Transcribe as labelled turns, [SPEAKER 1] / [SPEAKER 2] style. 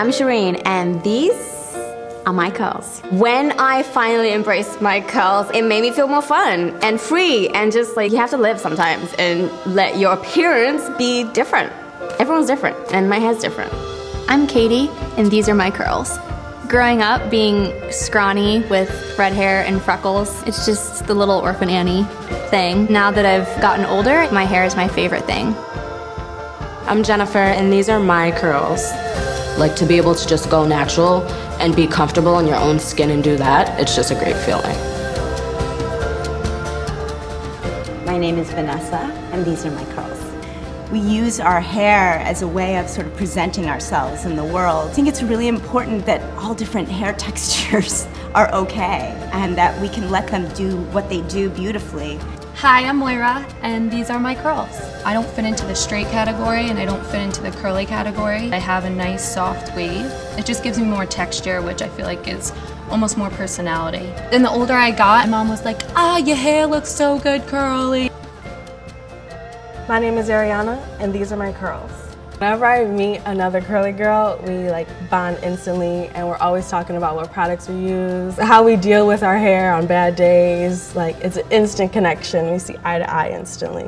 [SPEAKER 1] I'm Shireen, and these are my curls. When I finally embraced my curls, it made me feel more fun and free, and just like you have to live sometimes and let your appearance be different. Everyone's different, and my hair's different.
[SPEAKER 2] I'm Katie, and these are my curls. Growing up, being scrawny with red hair and freckles, it's just the little orphan Annie thing. Now that I've gotten older, my hair is my favorite thing.
[SPEAKER 3] I'm Jennifer, and these are my curls. Like to be able to just go natural and be comfortable in your own skin and do that, it's just a great feeling.
[SPEAKER 4] My name is Vanessa, and these are my curls. We use our hair as a way of sort of presenting ourselves in the world. I think it's really important that all different hair textures are okay and that we can let them do what they do beautifully.
[SPEAKER 5] Hi, I'm Moira, and these are my curls. I don't fit into the straight category and I don't fit into the curly category. I have a nice soft wave. It just gives me more texture, which I feel like is almost more personality. Then the older I got, my mom was like, ah, your hair looks so good curly.
[SPEAKER 6] My name is Ariana, and these are my curls. Whenever I meet another curly girl, we like bond instantly and we're always talking about what products we use, how we deal with our hair on bad days. Like it's an instant connection. We see eye to eye instantly.